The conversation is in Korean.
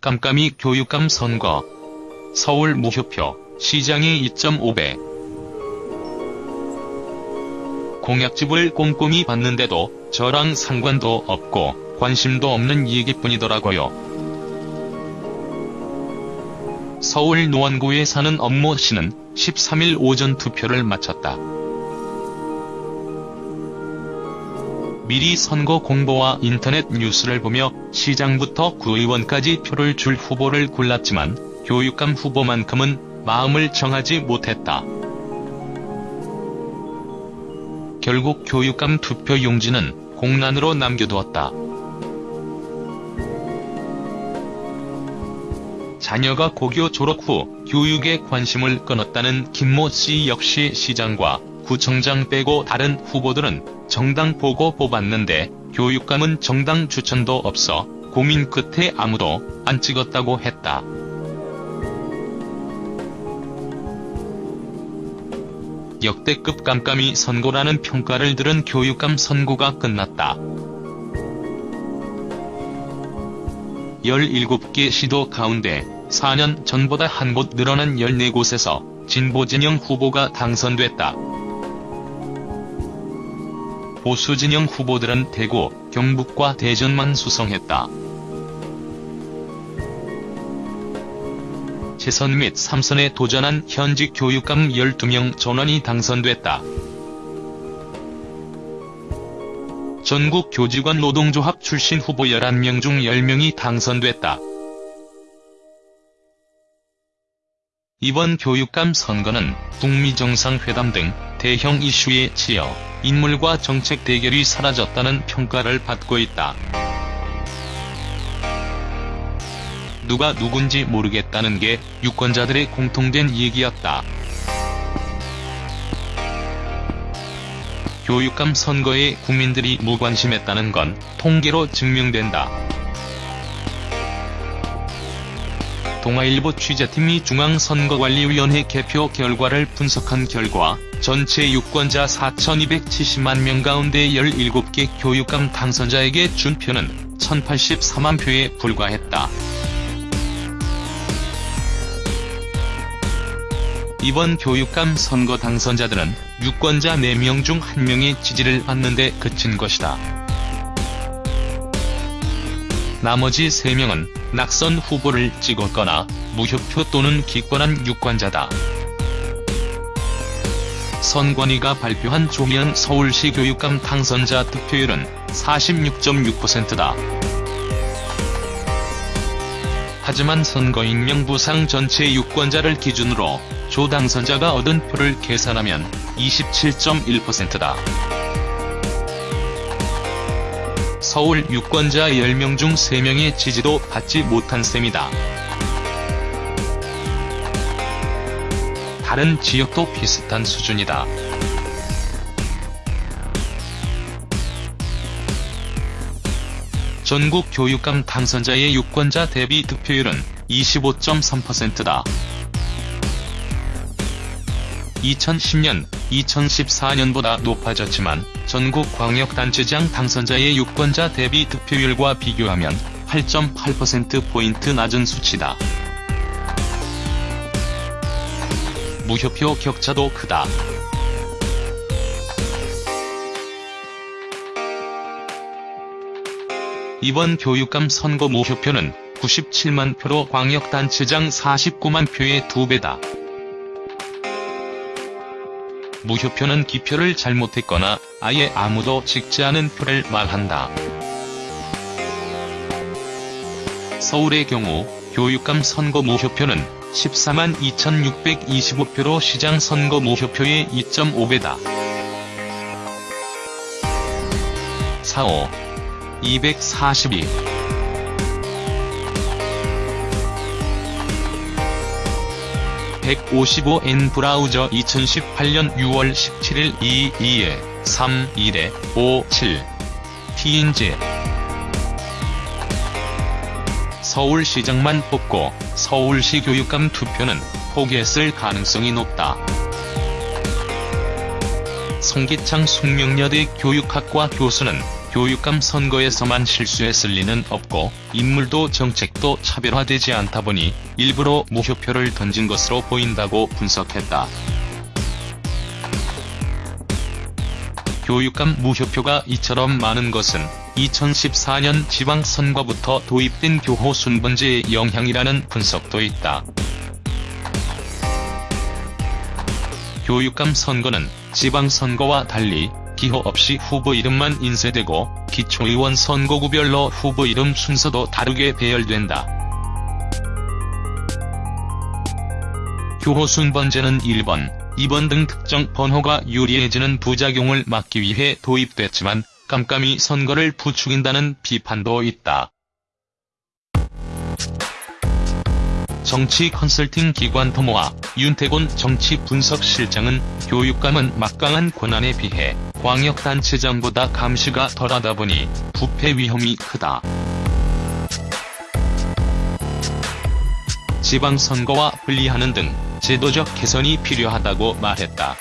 깜깜이 교육감 선거. 서울 무효표, 시장이 2.5배. 공약집을 꼼꼼히 봤는데도 저랑 상관도 없고 관심도 없는 얘기뿐이더라고요. 서울 노원구에 사는 엄모 씨는 13일 오전 투표를 마쳤다. 미리 선거 공보와 인터넷 뉴스를 보며 시장부터 구의원까지 표를 줄 후보를 골랐지만 교육감 후보만큼은 마음을 정하지 못했다. 결국 교육감 투표 용지는 공란으로 남겨두었다. 자녀가 고교 졸업 후 교육에 관심을 끊었다는 김모 씨 역시 시장과 구청장 빼고 다른 후보들은 정당 보고 뽑았는데 교육감은 정당 추천도 없어 고민 끝에 아무도 안 찍었다고 했다. 역대급 깜깜이 선거라는 평가를 들은 교육감 선거가 끝났다. 17개 시도 가운데 4년 전보다 한 곳 늘어난 14곳에서 진보 진영 후보가 당선됐다. 보수 진영 후보들은 대구, 경북과 대전만 수성했다. 재선 및 3선에 도전한 현직 교육감 12명 전원이 당선됐다. 전국 교직원 노동조합 출신 후보 11명 중 10명이 당선됐다. 이번 교육감 선거는 북미 정상회담 등 대형 이슈에 치여 인물과 정책 대결이 사라졌다는 평가를 받고 있다. 누가 누군지 모르겠다는 게 유권자들의 공통된 얘기였다. 교육감 선거에 국민들이 무관심했다는 건 통계로 증명된다. 동아일보 취재팀이 중앙선거관리위원회 개표 결과를 분석한 결과 전체 유권자 4,270만 명 가운데 17개 교육감 당선자에게 준 표는 1,084만 표에 불과했다. 이번 교육감 선거 당선자들은 유권자 4명 중 1명의 지지를 받는 데 그친 것이다. 나머지 3명은 낙선 후보를 찍었거나 무효표 또는 기권한 유권자다. 선관위가 발표한 조희연 서울시 교육감 당선자 득표율은 46.6%다. 하지만 선거인명 부상 전체 유권자를 기준으로 조 당선자가 얻은 표를 계산하면 27.1%다. 서울 유권자 10명 중 3명의 지지도 받지 못한 셈이다. 다른 지역도 비슷한 수준이다. 전국 교육감 당선자의 유권자 대비 득표율은 25.3%다. 2010년, 2014년보다 높아졌지만 전국 광역단체장 당선자의 유권자 대비 득표율과 비교하면 8.8%포인트 낮은 수치다. 무효표 격차도 크다. 이번 교육감 선거 무효표는 97만 표로 광역단체장 49만 표의 2배다. 무효표는 기표를 잘못했거나 아예 아무도 찍지 않은 표를 말한다. 서울의 경우 교육감 선거 무효표는 14만 2625표로 시장 선거 무효표의 2.5배다. 45. 242. (155N) 브라우저 2018년 6월 17일 22에 31에 57 TNG 서울시장만 뽑고 서울시 교육감 투표는 포기했을 가능성이 높다. 송기창 숙명여대 교육학과 교수는 교육감 선거에서만 실수했을 리는 없고 인물도 정책도 차별화되지 않다 보니 일부러 무효표를 던진 것으로 보인다고 분석했다. 교육감 무효표가 이처럼 많은 것은 2014년 지방선거부터 도입된 교호 순번제의 영향이라는 분석도 있다. 교육감 선거는 지방선거와 달리 기호 없이 후보 이름만 인쇄되고 기초의원 선거구별로 후보 이름 순서도 다르게 배열된다. 교호 순 번제는 1번, 2번 등 특정 번호가 유리해지는 부작용을 막기 위해 도입됐지만 깜깜이 선거를 부추긴다는 비판도 있다. 정치 컨설팅 기관 토모와 윤태곤 정치 분석 실장은 교육감은 막강한 권한에 비해 광역단체장보다 감시가 덜하다 보니 부패 위험이 크다. 지방선거와 분리하는 등 제도적 개선이 필요하다고 말했다.